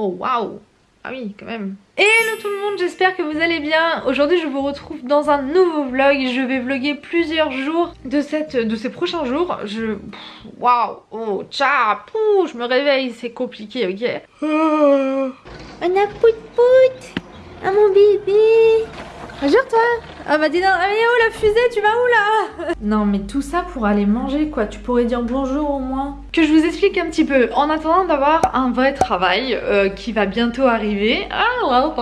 Oh waouh ah oui, quand même. Hello tout le monde, j'espère que vous allez bien. Aujourd'hui, je vous retrouve dans un nouveau vlog. Je vais vlogger plusieurs jours de, cette, de ces prochains jours. Je... Waouh Oh, tcha Pouh, je me réveille, c'est compliqué, ok On a pout pout Ah mon bébé Bonjour toi Ah bah dis donc, ah mais oh la fusée, tu vas où là? Non mais tout ça pour aller manger quoi, tu pourrais dire bonjour au moins. Que je vous explique un petit peu, en attendant d'avoir un vrai travail euh, qui va bientôt arriver, ah,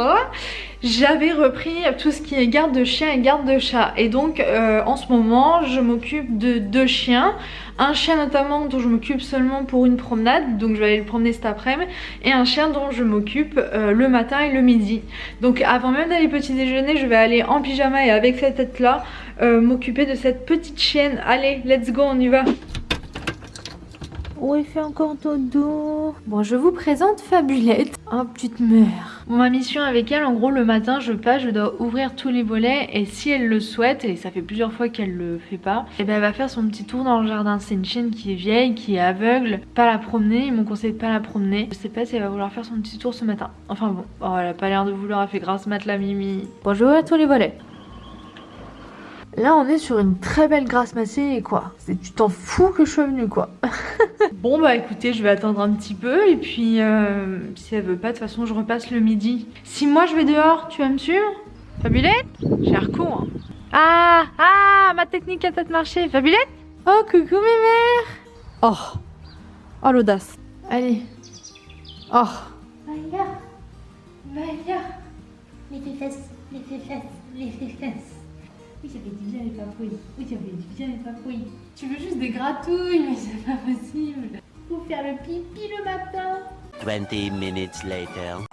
j'avais repris tout ce qui est garde de chien et garde de chat. Et donc euh, en ce moment, je m'occupe de deux chiens. Un chien notamment dont je m'occupe seulement pour une promenade, donc je vais aller le promener cet après-midi. Et un chien dont je m'occupe euh, le matin et le midi. Donc avant même d'aller petit déjeuner, je vais aller en pyjama et avec cette tête là, euh, m'occuper de cette petite chienne. Allez, let's go, on y va Oh, il fait encore dodo. Bon, je vous présente Fabulette. Oh, petite mère. ma mission avec elle, en gros, le matin, je passe, je dois ouvrir tous les volets. Et si elle le souhaite, et ça fait plusieurs fois qu'elle le fait pas, et eh ben elle va faire son petit tour dans le jardin. C'est une chienne qui est vieille, qui est aveugle. Pas la promener, ils m'ont conseillé de pas la promener. Je sais pas si elle va vouloir faire son petit tour ce matin. Enfin bon, oh, elle a pas l'air de vouloir, elle fait grâce mat la mimi. Bon, je vais ouvrir tous les volets. Là on est sur une très belle grasse massée et quoi Tu t'en fous que je sois venue quoi. Bon bah écoutez je vais attendre un petit peu et puis euh, si elle veut pas de toute façon je repasse le midi. Si moi je vais dehors tu vas me suivre? Fabulette? J'ai l'air con hein. Ah Ah ma technique a peut-être marché. Fabulette? Oh coucou mes mères! Oh. Oh l'audace. Allez. Oh. Maya Maya Les fesses, les fesses, les fesses oui, ça fait du bien les papouilles. Oui, ça fait du bien les papouilles. Tu veux juste des gratouilles, mais c'est pas possible. Pour faire le pipi le matin. 20 minutes later.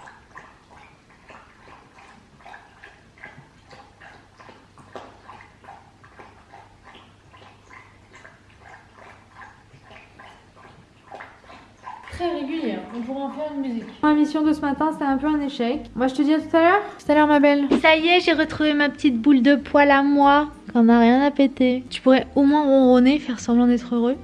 Très régulière. On pourrait en faire une musique. Ma mission de ce matin, c'était un peu un échec. Moi, je te dis à tout à l'heure. Tout à l'heure, ma belle. Ça y est, j'ai retrouvé ma petite boule de poil à moi. Qu'on a rien à péter. Tu pourrais au moins ronronner, faire semblant d'être heureux.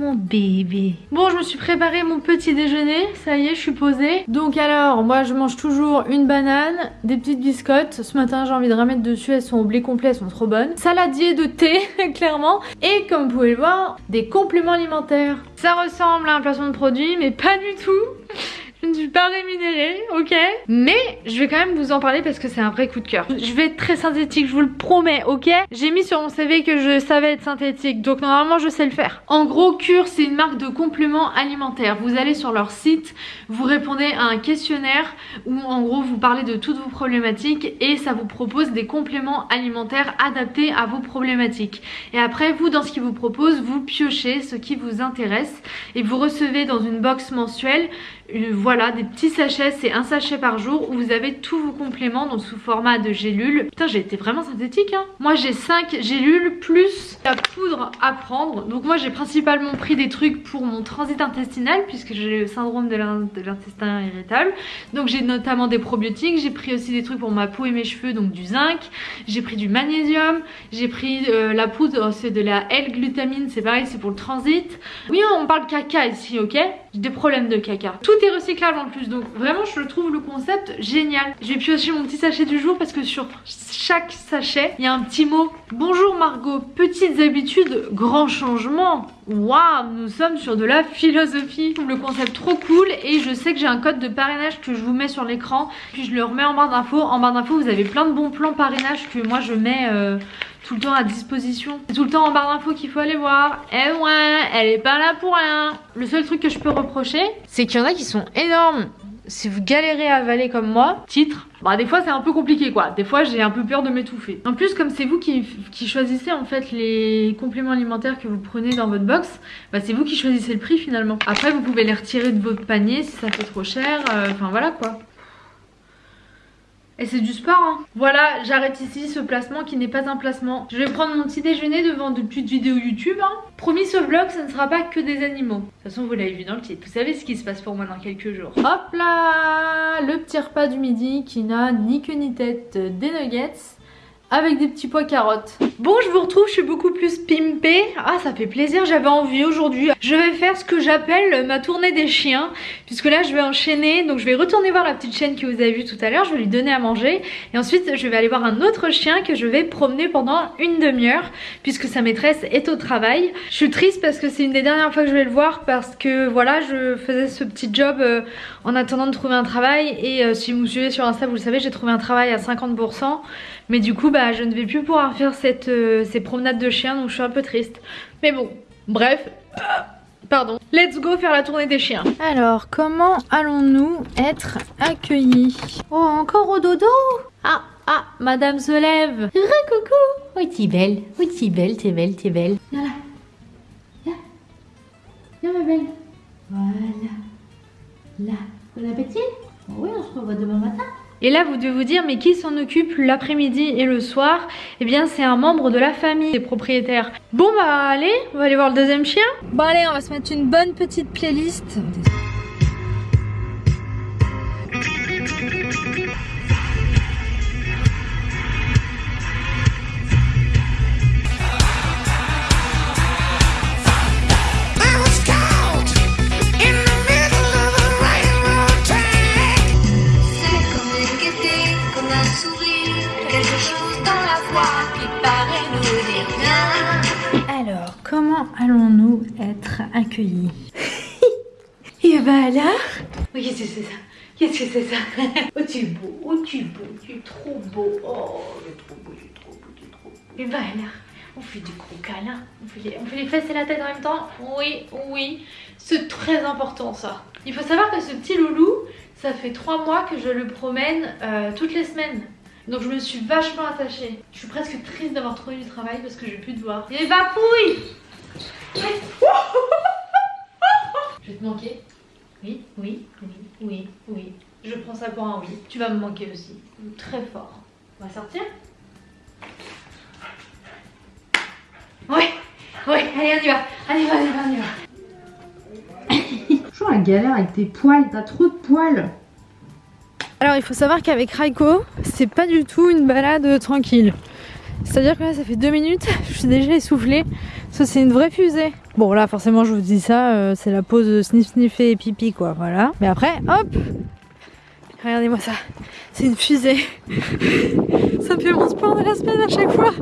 Mon bébé. Bon, je me suis préparé mon petit déjeuner. Ça y est, je suis posée. Donc alors, moi, je mange toujours une banane, des petites biscottes. Ce matin, j'ai envie de remettre dessus. Elles sont au blé complet, elles sont trop bonnes. Saladier de thé, clairement. Et comme vous pouvez le voir, des compléments alimentaires. Ça ressemble à un placement de produit, mais pas du tout. Je ne suis pas rémunérée, ok Mais je vais quand même vous en parler parce que c'est un vrai coup de cœur. Je vais être très synthétique, je vous le promets, ok J'ai mis sur mon CV que je savais être synthétique, donc normalement je sais le faire. En gros, Cure, c'est une marque de compléments alimentaires. Vous allez sur leur site, vous répondez à un questionnaire où en gros vous parlez de toutes vos problématiques et ça vous propose des compléments alimentaires adaptés à vos problématiques. Et après, vous, dans ce qu'ils vous propose, vous piochez ce qui vous intéresse et vous recevez dans une box mensuelle voilà, des petits sachets, c'est un sachet par jour où vous avez tous vos compléments donc sous format de gélules. Putain, j'ai été vraiment synthétique hein. Moi j'ai 5 gélules plus la poudre à prendre. Donc moi j'ai principalement pris des trucs pour mon transit intestinal puisque j'ai le syndrome de l'intestin irritable. Donc j'ai notamment des probiotiques, j'ai pris aussi des trucs pour ma peau et mes cheveux, donc du zinc. J'ai pris du magnésium, j'ai pris euh, la poudre, c'est de la L-glutamine, c'est pareil, c'est pour le transit. Oui, on parle caca ici, ok? J'ai des problèmes de caca. Tout est en plus donc vraiment je trouve le concept génial. Je vais piocher mon petit sachet du jour parce que sur chaque sachet il y a un petit mot. Bonjour Margot, petites habitudes, grand changement. Waouh, nous sommes sur de la philosophie. Je trouve le concept trop cool et je sais que j'ai un code de parrainage que je vous mets sur l'écran. Puis je le remets en barre d'infos. En barre d'infos vous avez plein de bons plans parrainage que moi je mets... Euh, tout le temps à disposition. C'est tout le temps en barre d'infos qu'il faut aller voir. Eh ouais, elle est pas là pour rien. Le seul truc que je peux reprocher, c'est qu'il y en a qui sont énormes. Si vous galérez à avaler comme moi, titre, bah des fois c'est un peu compliqué quoi. Des fois j'ai un peu peur de m'étouffer. En plus comme c'est vous qui, choisissez en fait les compléments alimentaires que vous prenez dans votre box, bah c'est vous qui choisissez le prix finalement. Après vous pouvez les retirer de votre panier si ça fait trop cher, euh, enfin voilà quoi. Et c'est du sport hein. Voilà j'arrête ici ce placement qui n'est pas un placement. Je vais prendre mon petit déjeuner devant de petites vidéos YouTube hein. Promis ce vlog ça ne sera pas que des animaux. De toute façon vous l'avez vu dans le titre. Vous savez ce qui se passe pour moi dans quelques jours. Hop là! Le petit repas du midi qui n'a ni queue ni tête Des nuggets avec des petits pois carottes. Bon, je vous retrouve, je suis beaucoup plus pimpée. Ah, ça fait plaisir, j'avais envie aujourd'hui. Je vais faire ce que j'appelle ma tournée des chiens, puisque là, je vais enchaîner. Donc, je vais retourner voir la petite chienne que vous avez vue tout à l'heure, je vais lui donner à manger. Et ensuite, je vais aller voir un autre chien que je vais promener pendant une demi-heure, puisque sa maîtresse est au travail. Je suis triste parce que c'est une des dernières fois que je vais le voir, parce que voilà, je faisais ce petit job euh, en attendant de trouver un travail. Et euh, si vous me suivez sur Insta, vous le savez, j'ai trouvé un travail à 50%. Mais du coup, bah, je ne vais plus pouvoir faire cette, euh, ces promenades de chiens, donc je suis un peu triste. Mais bon, bref, pardon. Let's go faire la tournée des chiens. Alors, comment allons-nous être accueillis? Oh, encore au dodo? Ah, ah, madame se lève. coucou. Oui, t'es belle. Oui, t'es belle, t'es belle, t'es belle. Viens là. Viens. Viens, ma belle. Voilà. Là. Bon appétit Oui, on se revoit demain matin. Et là, vous devez vous dire, mais qui s'en occupe l'après-midi et le soir? Eh bien, c'est un membre de la famille des propriétaires. Bon, bah allez, on va aller voir le deuxième chien. Bon, allez, on va se mettre une bonne petite playlist. C'est ça Oh, tu es beau, oh, tu es beau, tu es trop beau. Oh, tu es trop beau, tu es trop beau, tu es trop beau. Et bah là, on fait des gros câlins. On fait, les, on fait les fesses et la tête en même temps. Oui, oui, c'est très important ça. Il faut savoir que ce petit loulou, ça fait trois mois que je le promène euh, toutes les semaines. Donc je me suis vachement attachée. Je suis presque triste d'avoir trouvé du travail parce que je vais plus te voir. Et bafouille Je vais te manquer. Oui, oui, oui, oui, oui. Je prends ça pour un oui. Tu vas me manquer aussi. Très fort. On va sortir Ouais, ouais, allez on y va. Allez, va, allez, va, on y va. Toujours la galère avec tes poils, t'as trop de poils. Alors il faut savoir qu'avec Raiko, c'est pas du tout une balade tranquille. C'est-à-dire que là ça fait deux minutes, je suis déjà essoufflée. Ça c'est une vraie fusée. Bon là forcément je vous dis ça, euh, c'est la pause sniff sniffer et pipi quoi, voilà. Mais après, hop Regardez-moi ça, c'est une fusée. ça fait mon sport de la semaine à chaque fois.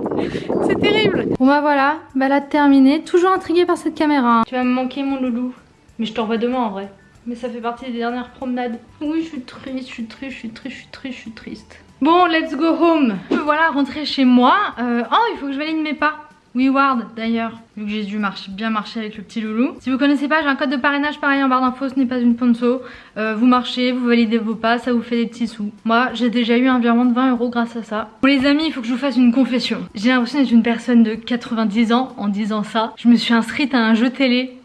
C'est terrible. Bon bah voilà, balade terminée. Toujours intriguée par cette caméra. hein. Tu vas me manquer mon loulou. Mais je te revois demain en vrai. Mais ça fait partie des dernières promenades. Oui, je suis triste, je suis triste, je suis triste, je suis triste, je suis triste. Bon, let's go home. Voilà, rentrer chez moi. Euh, oh, il faut que je valide mes pas. Oui, Ward, d'ailleurs, vu que j'ai dû bien marcher avec le petit loulou. Si vous connaissez pas, j'ai un code de parrainage pareil en barre d'infos, ce n'est pas une ponceau. Euh, vous marchez, vous validez vos pas, ça vous fait des petits sous. Moi, j'ai déjà eu un virement de 20 euros grâce à ça. Pour les amis, il faut que je vous fasse une confession. J'ai l'impression d'être une personne de 90 ans en disant ça. Je me suis inscrite à un jeu télé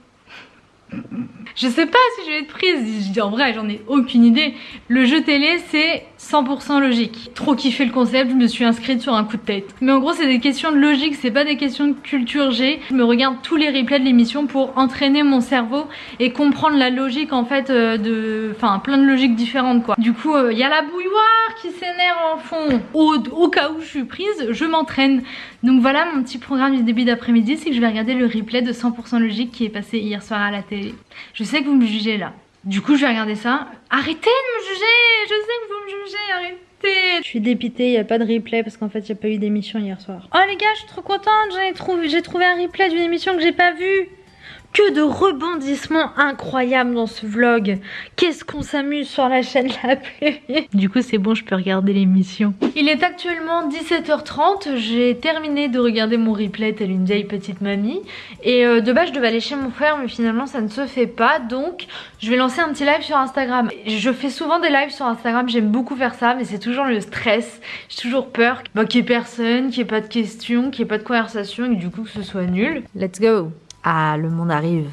je sais pas si je vais être prise, je dis en vrai j'en ai aucune idée. Le jeu télé c'est 100% logique. Trop kiffé le concept, je me suis inscrite sur un coup de tête. Mais en gros c'est des questions de logique, c'est pas des questions de culture G. Je me regarde tous les replays de l'émission pour entraîner mon cerveau et comprendre la logique en fait euh, de... Enfin plein de logiques différentes quoi. Du coup il y a la bouilloire qui s'énerve en fond. Au cas où je suis prise, je m'entraîne. Donc voilà mon petit programme du début d'après-midi, c'est que je vais regarder le replay de 100% logique qui est passé hier soir à la télé. Je sais que vous me jugez là. Du coup, je vais regarder ça. Arrêtez de me juger Je sais que vous me jugez, arrêtez Je suis dépitée, il n'y a pas de replay parce qu'en fait, il n'y a pas eu d'émission hier soir. Oh les gars, je suis trop contente J'ai trouvé, trouvé un replay d'une émission que j'ai pas vue que de rebondissements incroyables dans ce vlog. Qu'est-ce qu'on s'amuse sur la chaîne La Paix. Du coup, c'est bon, je peux regarder l'émission. Il est actuellement 17h30. J'ai terminé de regarder mon replay telle une vieille petite mamie. Et euh, de base, je devais aller chez mon frère, mais finalement, ça ne se fait pas. Donc, je vais lancer un petit live sur Instagram. Je fais souvent des lives sur Instagram. J'aime beaucoup faire ça, mais c'est toujours le stress. J'ai toujours peur bah, qu'il n'y ait personne, qu'il n'y ait pas de questions, qu'il n'y ait pas de conversation et que du coup, que ce soit nul. Let's go. Ah, le monde arrive.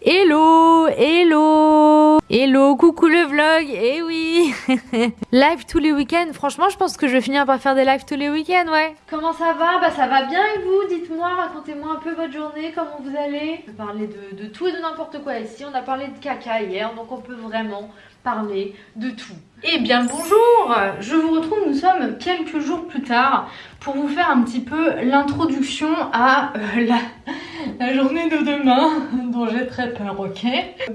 Hello, hello, hello, coucou le vlog, eh oui. Live tous les week-ends, franchement je pense que je vais finir par faire des lives tous les week-ends, ouais. Comment ça va? Bah ça va bien et vous? Dites-moi, racontez-moi un peu votre journée, comment vous allez? On peut parler de, de tout et de n'importe quoi ici, on a parlé de caca hier, donc on peut vraiment parler de tout. Eh bien bonjour! Je vous retrouve, nous sommes quelques jours plus tard pour vous faire un petit peu l'introduction à euh, la, la journée de demain dont j'ai très peur, ok.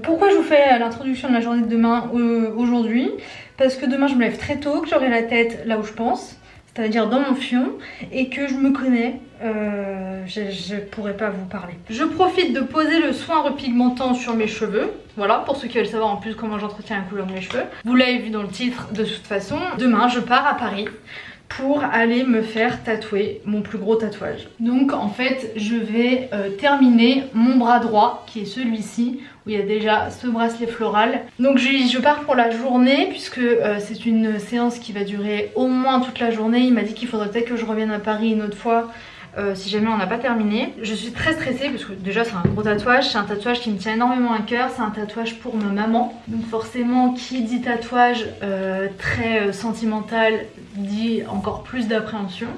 Pourquoi je vous fais l'introduction de la journée de demain euh, aujourd'hui? Parce que demain je me lève très tôt, que j'aurai la tête là où je pense, c'est-à-dire dans mon fion, et que je me connais, euh, je, je pourrais pas vous parler. Je profite de poser le soin repigmentant sur mes cheveux, voilà, pour ceux qui veulent savoir en plus comment j'entretiens la couleur de mes cheveux. Vous l'avez vu dans le titre de toute façon, demain je pars à Paris pour aller me faire tatouer mon plus gros tatouage. Donc en fait je vais euh, terminer mon bras droit qui est celui-ci où il y a déjà ce bracelet floral. Donc je, pars pour la journée puisque euh, c'est une séance qui va durer au moins toute la journée. Il m'a dit qu'il faudrait peut-être que je revienne à Paris une autre fois euh, si jamais on n'a pas terminé. Je suis très stressée parce que déjà c'est un gros tatouage, c'est un tatouage qui me tient énormément à cœur, c'est un tatouage pour ma maman. Donc forcément qui dit tatouage euh, très euh, sentimental dit encore plus d'appréhension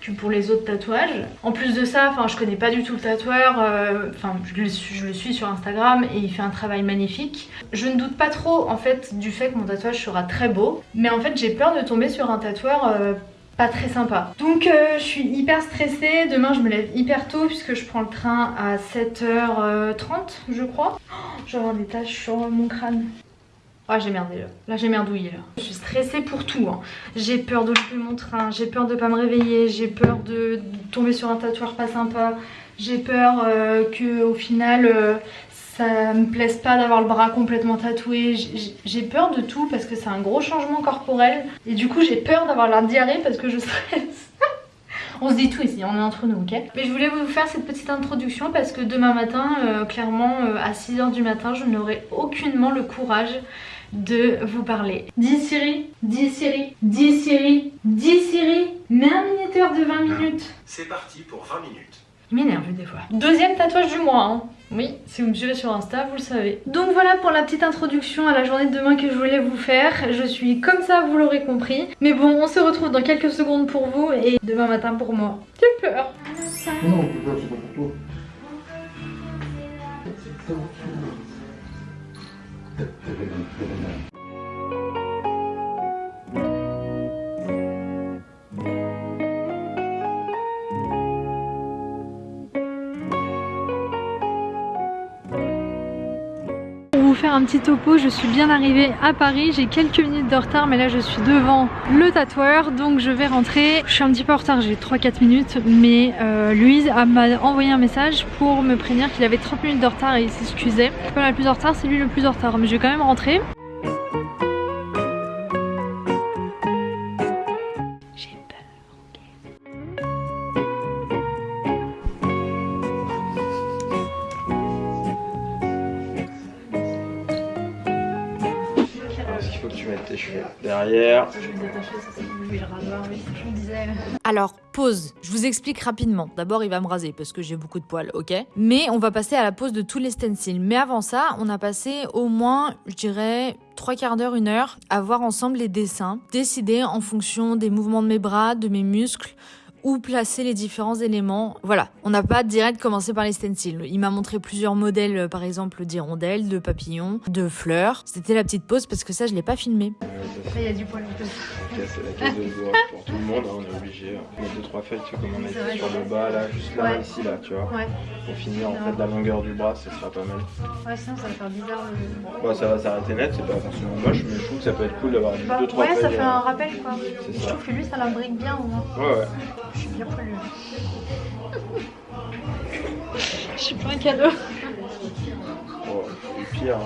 que pour les autres tatouages. En plus de ça, enfin je connais pas du tout le tatoueur, je, le suis- je le suis sur Instagram et il fait un travail magnifique. Je ne doute pas trop en fait du fait que mon tatouage sera très beau, mais en fait j'ai peur de tomber sur un tatoueur pas très sympa. Donc euh, je suis hyper stressée, demain je me lève hyper tôt puisque je prends le train à 7h30 je crois. Oh, je avoir des taches sur mon crâne. Ah j'ai merdé là, là j'ai merdouillé là. Je suis stressée pour tout. hein. J'ai peur de louper mon train, j'ai peur de pas me réveiller, j'ai peur de tomber sur un tatoueur pas sympa, j'ai peur euh, que au final euh, ça me plaise pas d'avoir le bras complètement tatoué, J'ai- peur de tout parce que c'est un gros changement corporel et du coup j'ai peur d'avoir la diarrhée parce que je stresse. On se dit tout ici, on est entre nous, ok? Mais je voulais vous faire cette petite introduction parce que demain matin, euh, clairement, euh, à 6h du matin, je n'aurai aucunement le courage de vous parler. Dis Siri, dis Siri, dis Siri, dis Siri, mets un minuteur de 20 minutes. C'est parti pour 20 minutes. Il m'énerve des fois. Deuxième tatouage du mois, hein. Oui, si vous me suivez sur Insta, vous le savez. Donc voilà pour la petite introduction à la journée de demain que je voulais vous faire. Je suis comme ça, vous l'aurez compris. Mais bon, on se retrouve dans quelques secondes pour vous et demain matin pour moi. J'ai peur. Non, c'est pas c'est pas pour toi. Petit topo, je suis bien arrivée à Paris. J'ai quelques minutes de retard, mais là je suis devant le tatoueur, donc je vais rentrer. Je suis un petit peu en retard, j'ai 3-4 minutes, mais euh, Louise m'a envoyé un message pour me prévenir qu'il avait 30 minutes de retard et il s'excusait. Je pas la plus en retard, c'est lui le plus en retard, mais je vais quand même rentrer. Derrière. Alors, pause. Je vous explique rapidement. D'abord, il va me raser parce que j'ai beaucoup de poils, ok? Mais on va passer à la pose de tous les stencils. Mais avant ça, on a passé au moins, je dirais, trois quarts d'heure, une heure à voir ensemble les dessins, décider en fonction des mouvements de mes bras, de mes muscles, où placer les différents éléments. Voilà, on n'a pas direct commencé par les stencils. Il m'a montré plusieurs modèles, euh, par exemple d'hirondelles, de papillons, de fleurs. C'était la petite pause parce que ça, je l'ai pas filmé. Il y a du poil. C'est la caisse de joie pour tout le monde, hein, on est obligé. On met deux trois feuilles, tu vois, comme on a dit sur le bas, là, juste là, Ouais. ici, là, tu vois. Ouais. Pour finir, en fait, la longueur du bras, ça sera pas mal. Ouais, sinon ça va faire bizarre. le- Bon, ça va s'arrêter net, c'est pas forcément moche, mais je trouve que ça peut être cool d'avoir juste Bah, deux trois ouais, feuilles. ça fait euh, un rappel quoi. Je ça. trouve que lui ça l'imbrique bien au moins. Ouais, ouais. Je suis bien poilue. Je suis pas un cadeau. Bon, le pire, hein,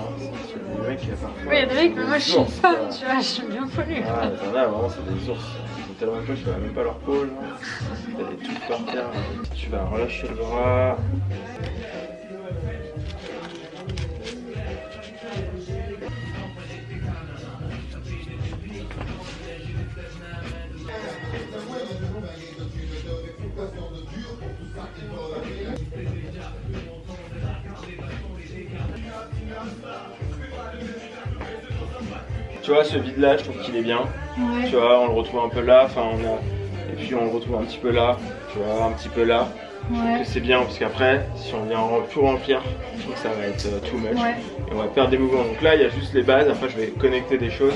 c'est des mecs qui a parfois. Oui, il y a des mecs, mais moi je suis pas, quoi. tu vois, je suis bien poilue. Ah, t'en as vraiment, c'est des ours. Ils ont tellement peur, tu vois même pas leur peau là. T'as des trucs par terre. Tu vas relâcher le bras. Tu vois, ce vide-là, je trouve qu'il est bien. Ouais. Tu vois, on le retrouve un peu là, enfin on a... Et puis on le retrouve un petit peu là, tu vois, un petit peu là. Ouais. Que c'est bien, parce qu'après, si on vient en- tout remplir, je trouve que ça va être euh, too much. Ouais. Et on va perdre des mouvements. Donc là, il y a juste les bases, après je vais connecter des choses,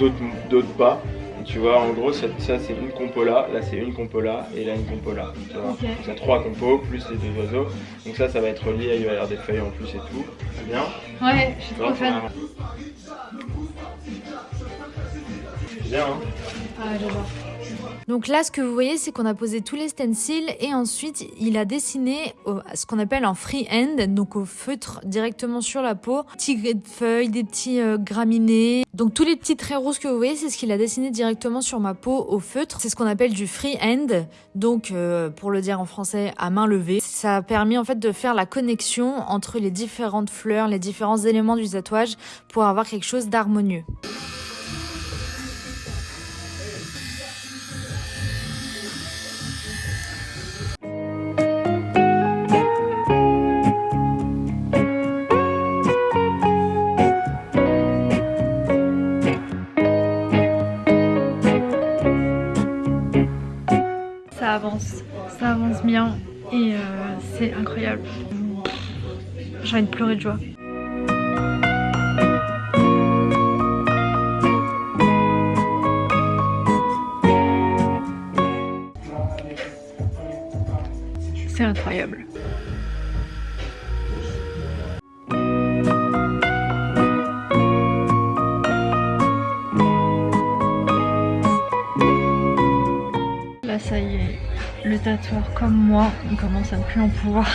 d'autres pas. Tu vois, en gros, ça, ça, c'est une compo là, là c'est une compo là, et là une compo là. Tu vois. Donc ça trois compos, plus les deux oiseaux. Donc ça, ça va être lié, il va y avoir des feuilles en plus et tout. C'est bien. Ouais, je suis trop fan. Bien, hein Ah, j'adore. Donc là, ce que vous voyez, c'est qu'on a posé tous les stencils et ensuite il a dessiné ce qu'on appelle un freehand, donc au feutre directement sur la peau, petits grès de feuilles, des petits euh, graminées. Donc tous les petits traits rouges que vous voyez, c'est ce qu'il a dessiné directement sur ma peau au feutre. C'est ce qu'on appelle du freehand, donc euh, pour le dire en français, à main levée. Ça a permis en fait de faire la connexion entre les différentes fleurs, les différents éléments du tatouage pour avoir quelque chose d'harmonieux. Ça avance, ça avance bien et euh, c'est incroyable. J'ai envie de pleurer de joie. C'est incroyable. Comme moi, on commence à ne plus en pouvoir.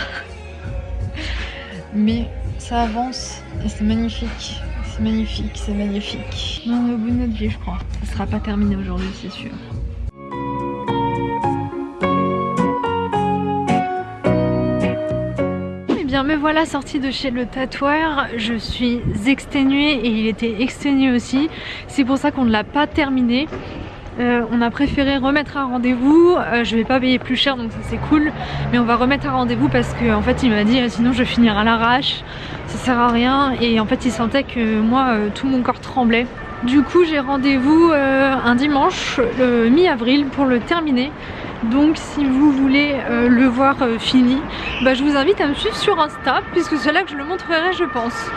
Mais ça avance et c'est magnifique. C'est magnifique, c'est magnifique. On est au bout de notre vie, je crois. Ça sera pas terminé aujourd'hui, c'est sûr. Eh bien me voilà sortie de chez le tatoueur, je suis exténuée et il était exténué aussi, c'est pour ça qu'on ne l'a pas terminé. Euh, on a préféré remettre un rendez-vous, Euh, je vais pas payer plus cher donc ça c'est cool, mais on va remettre un rendez-vous parce que en fait il m'a dit euh, sinon je vais finir à l'arrache, ça sert à rien et en fait il sentait que moi euh, tout mon corps tremblait. Du coup j'ai rendez-vous euh, un dimanche, le mi-avril pour le terminer. Donc si vous voulez le voir fini, bah, je vous invite à me suivre sur Insta puisque c'est là que je le montrerai je pense.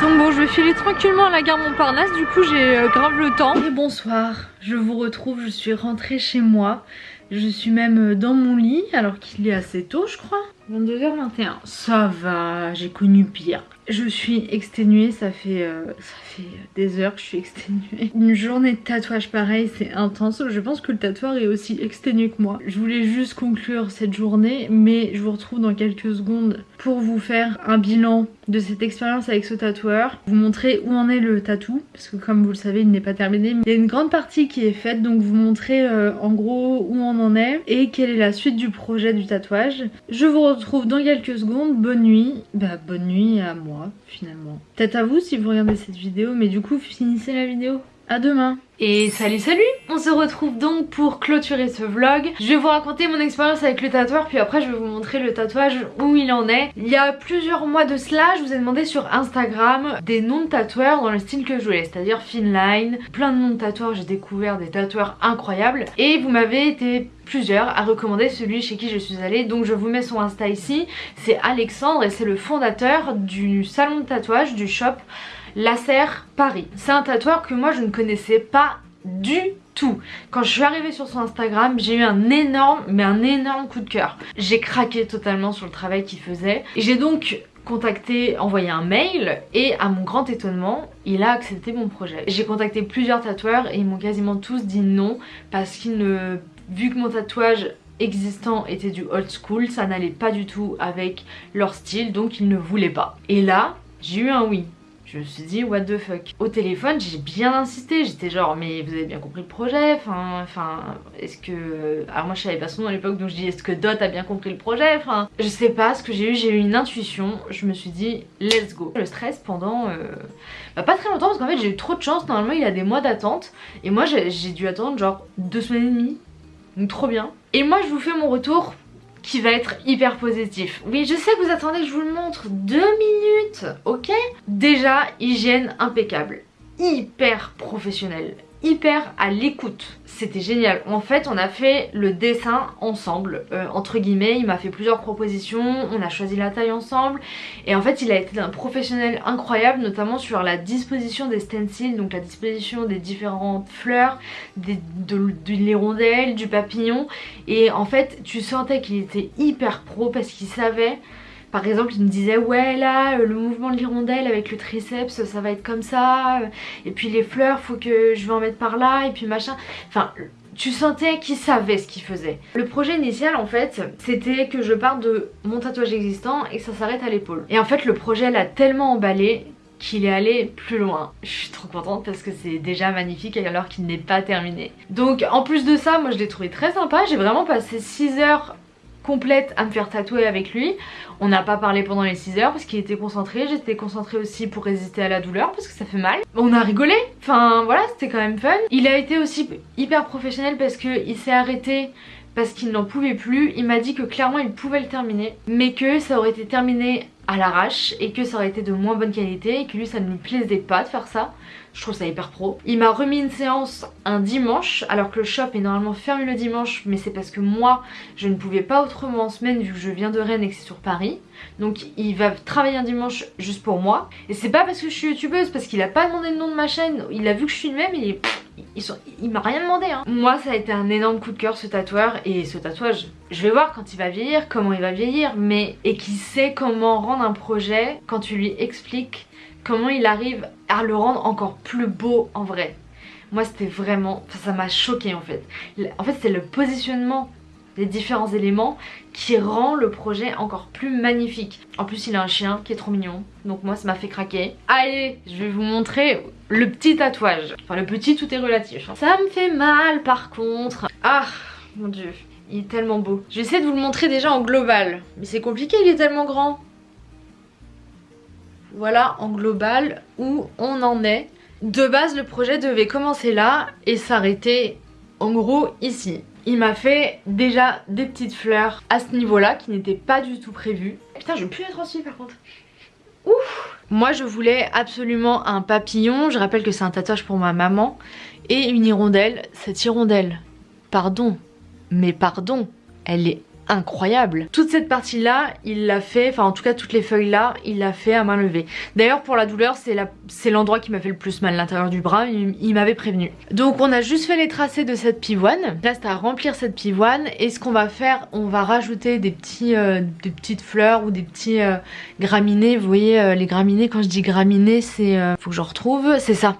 Donc bon je vais filer tranquillement à la gare Montparnasse, du coup j'ai euh, grave le temps. Et bonsoir, je vous retrouve, je suis rentrée chez moi. Je suis même euh, dans mon lit alors qu'il est assez tôt je crois. 22h21. Ça va, j'ai connu pire. Je suis exténuée, ça fait, euh, ça fait des heures que je suis exténuée. Une journée de tatouage pareil, c'est intense. Je pense que le tatoueur est aussi exténué que moi. Je voulais juste conclure cette journée, mais je vous retrouve dans quelques secondes pour vous faire un bilan de cette expérience avec ce tatoueur, vous montrer où en est le tatou, parce que comme vous le savez, il n'est pas terminé. Il y a une grande partie qui est faite, donc vous montrer euh, en gros où on en est et quelle est la suite du projet du tatouage. Je vous dans quelques secondes. Bonne nuit. Bah bonne nuit à moi finalement. Peut-être à vous si vous regardez cette vidéo, mais du coup finissez la vidéo. À demain. Et salut salut. On se retrouve donc pour clôturer ce vlog. Je vais vous raconter mon expérience avec le tatoueur puis après je vais vous montrer le tatouage où il en est. Il y a plusieurs mois de cela, je vous ai demandé sur Instagram des noms de tatoueurs dans le style que je voulais, c'est-à-dire Finline, plein de noms de tatoueurs, j'ai découvert des tatoueurs incroyables. Et vous m'avez été plusieurs à recommander celui chez qui je suis allée. Donc je vous mets son Insta ici, c'est Alexandre et c'est le fondateur du salon de tatouage du shop Laser Paris. C'est un tatoueur que moi je ne connaissais pas du tout. Quand je suis arrivée sur son Instagram, j'ai eu un énorme, mais un énorme coup de cœur. J'ai craqué totalement sur le travail qu'il faisait. J'ai donc contacté, envoyé un mail et à mon grand étonnement, il a accepté mon projet. J'ai contacté plusieurs tatoueurs et ils m'ont quasiment tous dit non parce qu'ils ne... Vu que mon tatouage existant était du old school, ça n'allait pas du tout avec leur style, donc ils ne voulaient pas. Et là, j'ai eu un oui. Je me suis dit what the fuck. Au téléphone j'ai bien insisté, j'étais genre mais vous avez bien compris le projet, enfin, enfin est-ce que... Alors moi je savais pas son nom à l'époque donc je dis est-ce que Dot a bien compris le projet, enfin je sais pas ce que j'ai eu, j'ai eu une intuition, je me suis dit let's go. Le stress pendant euh, bah, pas très longtemps parce qu'en fait j'ai eu trop de chance, normalement il y a des mois d'attente et moi j'ai dû attendre genre deux semaines et demie, donc trop bien. Et moi je vous fais mon retour qui va être hyper positif. Oui, je sais que vous attendez que je vous le montre. Deux minutes, ok? Déjà, hygiène impeccable. hyper professionnel hyper à l'écoute. C'était génial. En fait, on a fait le dessin ensemble, euh, entre guillemets. Il m'a fait plusieurs propositions, on a choisi la taille ensemble. Et en fait, il a été un professionnel incroyable, notamment sur la disposition des stencils, donc la disposition des différentes fleurs, des, de, de l'hirondelle, du papillon. Et en fait, tu sentais qu'il était hyper pro parce qu'il savait par exemple, il me disait ouais là, le mouvement de l'hirondelle avec le triceps, ça va être comme ça. Et puis les fleurs, faut que je vais en mettre par là. Et puis machin. Enfin, tu sentais qu'il savait ce qu'il faisait. Le projet initial en fait c'était que je parte de mon tatouage existant et que ça s'arrête à l'épaule. Et en fait le projet l'a tellement emballé qu'il est allé plus loin. Je suis trop contente parce que c'est déjà magnifique alors qu'il n'est pas terminé. Donc en plus de ça moi je l'ai trouvé très sympa. J'ai vraiment passé 6 heures complète à me faire tatouer avec lui. On n'a pas parlé pendant les 6 heures parce qu'il était concentré. J'étais concentrée aussi pour résister à la douleur parce que ça fait mal. On a rigolé. Enfin voilà, c'était quand même fun. Il a été aussi hyper professionnel parce qu'il s'est arrêté parce qu'il n'en pouvait plus. Il m'a dit que clairement il pouvait le terminer mais que ça aurait été terminé à l'arrache et que ça aurait été de moins bonne qualité et que lui ça ne lui plaisait pas de faire ça. Je trouve ça hyper pro. Il m'a remis une séance un dimanche alors que le shop est normalement fermé le dimanche mais c'est parce que moi je ne pouvais pas autrement en semaine vu que je viens de Rennes et que c'est sur Paris. Donc il va travailler un dimanche juste pour moi. Et c'est pas parce que je suis youtubeuse, parce qu'il a pas demandé le nom de ma chaîne, il a vu que je suis le même et il, m'a rien demandé. Hein. Moi ça a été un énorme coup de cœur ce tatoueur et ce tatouage, je vais voir quand il va vieillir, comment il va vieillir, mais et qui sait comment rendre un projet quand tu lui expliques comment il arrive à le rendre encore plus beau en vrai. Moi c'était vraiment, ça m'a choqué en fait. En fait c'est le positionnement des différents éléments qui rend le projet encore plus magnifique. En plus il a un chien qui est trop mignon, donc moi ça m'a fait craquer. Allez, je vais vous montrer le petit tatouage. Enfin le petit tout est relatif. hein. Ça me fait mal par contre. Ah mon dieu, il est tellement beau. Je vais essayer de vous le montrer déjà en global. Mais c'est compliqué, il est tellement grand. Voilà en global où on en est. De base le projet devait commencer là et s'arrêter en gros ici. Il m'a fait déjà des petites fleurs à ce niveau là qui n'étaient pas du tout prévues. Putain je plus être aussi par contre. Ouf Moi je voulais absolument un papillon, je rappelle que c'est un tatouage pour ma maman, et une hirondelle. Cette hirondelle, pardon, mais pardon, elle est incroyable. Toute cette partie là, il l'a fait, enfin en tout cas toutes les feuilles là, il l'a fait à main levée. D'ailleurs pour la douleur, c'est l'endroit qui m'a fait le plus mal, l'intérieur du bras, il, m'avait prévenu. Donc on a juste fait les tracés de cette pivoine. Là c'est à remplir cette pivoine et ce qu'on va faire, on va rajouter des, euh, petites fleurs ou des petits euh, graminées. Vous voyez euh, les graminées, quand je dis graminées, c'est... faut que je retrouve, c'est ça.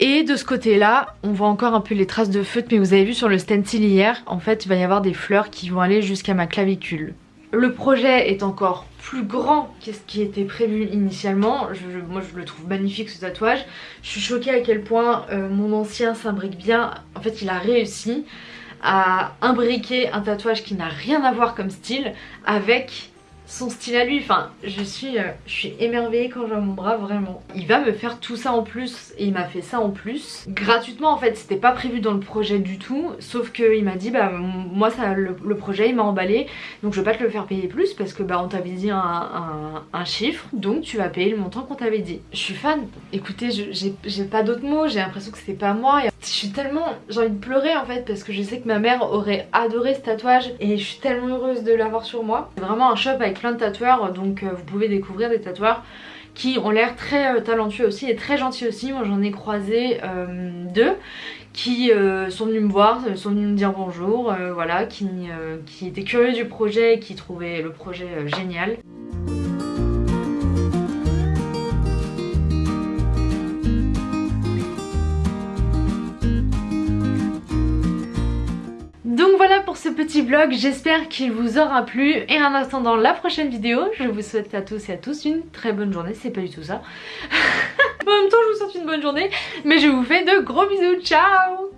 Et de ce côté là, on voit encore un peu les traces de feutre, mais vous avez vu sur le stencil hier, en fait il va y avoir des fleurs qui vont aller jusqu'à ma clavicule. Le projet est encore plus grand que ce qui était prévu initialement. Moi je le trouve magnifique ce tatouage. Je suis choquée à quel point euh, mon ancien s'imbrique bien. En fait il a réussi à imbriquer un tatouage qui n'a rien à voir comme style avec son style à lui. Enfin, je suis, euh, émerveillée quand vois mon bras, vraiment. Il va me faire tout ça en plus et il m'a fait ça en plus. Gratuitement en fait, c'était pas prévu dans le projet du tout. Sauf qu'il m'a dit, bah moi ça, le, projet il m'a emballé. Donc je vais pas te le faire payer plus parce que bah on t'avait dit un, chiffre. Donc tu vas payer le montant qu'on t'avait dit. Je suis fan. Écoutez, j'ai j'ai pas d'autres mots. J'ai l'impression que c'était pas moi. Je suis tellement... J'ai envie de pleurer en fait parce que je sais que ma mère aurait adoré ce tatouage. Et je suis tellement heureuse de l'avoir sur moi. C'est vraiment un shop avec plein de tatoueurs. Donc euh, vous pouvez découvrir des tatoueurs qui ont l'air très euh, talentueux aussi et très gentils aussi. Moi j'en ai croisé euh, deux qui sont venus me voir, sont venus me dire bonjour, voilà, qui, qui étaient curieux du projet et qui trouvaient le projet génial. Petit vlog, j'espère qu'il vous aura plu. Et en attendant la prochaine vidéo, je vous souhaite à tous et à tous une très bonne journée, c'est pas du tout ça. en même temps je vous souhaite une bonne journée, mais je vous fais de gros bisous, ciao